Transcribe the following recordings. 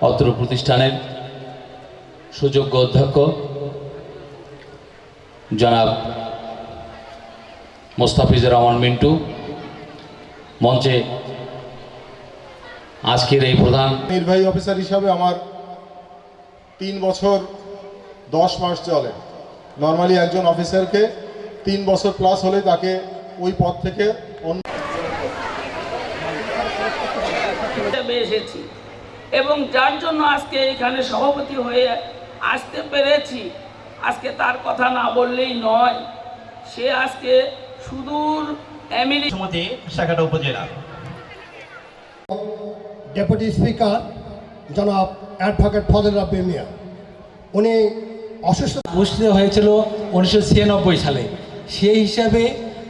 অত্র প্রতিষ্ঠানের সুযোগ্য অধ্যক্ষ জনাব মোস্তাফিজুর রহমান মিন্টু মঞ্চে আজকের এই প্রধান নির্বাহী অফিসার হিসাবে আমার তিন বছর দশ মাস চলে। নর্মালি একজন অফিসারকে তিন বছর প্লাস হলে তাকে ওই পদ থেকে অন্য হিসেবে এসেছি এবং যার জন্য আজকে এখানে সভাপতি হয়ে আসতে পেরেছি আজকে তার কথা না বললেই নয় সে আজকে সুদূর সমিতি শাখাটা উপজেলা। ডেপুটি স্পিকার জনাব অ্যাডভোকেট ফজল রাব্বি মিয়া। উনি অসুস্থ অনুষ্ঠিত হয়েছিল উনিশশো ছিয়ানব্বই সালে। সেই হিসাবে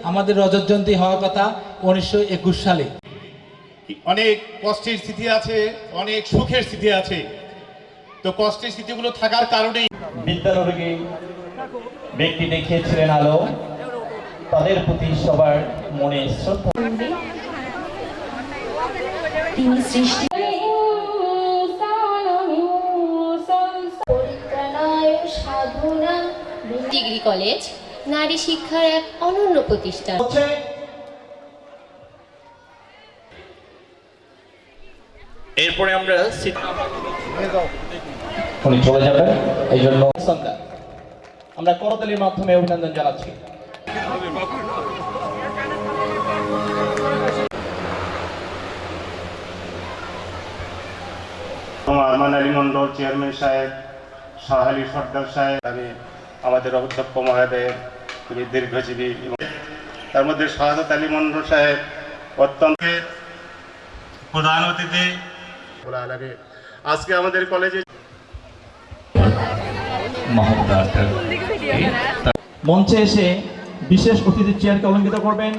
আমাদের রজত জয়ন্তী হওয়ার কথা উনিশশো একুশ সালে। অনেক কষ্টের স্থিতি আছে অনেক সুখের স্থিতি আছে। তো কষ্টের স্মৃতিগুলো থাকার কারণেই বিদ্যানুরাগী ব্যক্তি দেখিয়েছিলেন আলো। তাদের প্রতি সবার মনে শ্রদ্ধা। তিনি সৃষ্টি সাধনা ডিগ্রি কলেজ নারী শিক্ষার এক অনন্য প্রতিষ্ঠান। এরপরে আমরা উনি চলে যাবেন এই জন্য আমরা করতালির মাধ্যমে অভিনন্দন জানাচ্ছি। আরমান আলী মন্ডল চেয়ারম্যান সাহেব সাহালি সর্দার সাহেব আমি আমাদের অধ্যক্ষ মহোদয়ের খুবই দীর্ঘজীবী এবং তার মধ্যে শাহাদত আলী মন্ডল সাহেব অত্যন্ত প্রধান অতিথি। লাগে আজকে আমাদের কলেজে মঞ্চে এসে বিশেষ অতিথির চেয়ারকে অলঙ্কিত করবেন।